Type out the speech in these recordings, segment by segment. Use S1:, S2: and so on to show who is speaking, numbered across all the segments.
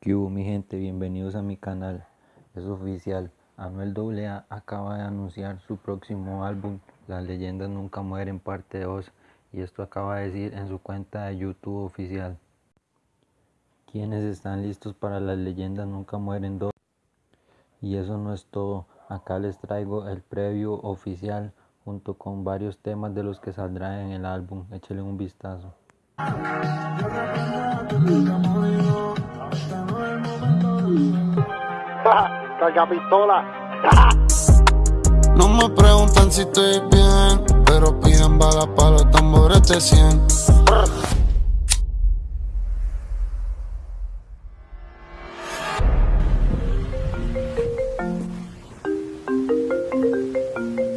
S1: ¿Qué hubo mi gente? Bienvenidos a mi canal. Es oficial, Anuel AA acaba de anunciar su próximo álbum, Las leyendas nunca mueren parte 2, y esto acaba de decir en su cuenta de YouTube oficial. ¿Quiénes están listos para Las leyendas nunca mueren 2? Y eso no es todo, acá les traigo el preview oficial junto con varios temas de los que saldrán en el álbum, échale un vistazo.
S2: Carga pistola.
S3: No me preguntan si estoy bien, pero piden balas para los tambores de 100.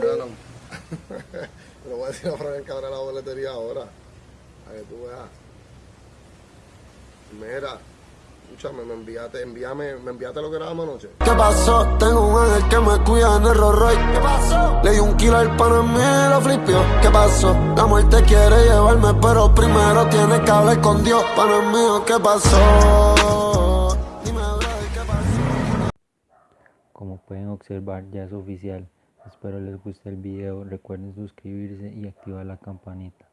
S2: Claro. Lo voy a decir a Frank que abra la boletería ahora. A que tú veas. Mira, escúchame, me enviaste, envíame, me enviaste lo que grabamos anoche.
S3: ¿Qué pasó? Tengo un ángel que me cuida en el Rolls Royce. ¿Qué pasó? Le di un kilo al pan en mí y lo flipió. ¿Qué pasó? La muerte quiere llevarme, pero primero tiene que hablar con Dios. Pana mío, ¿qué pasó? Dime, ¿qué pasó?
S1: Como pueden observar ya es oficial. Espero les guste el video, recuerden suscribirse y activar la campanita.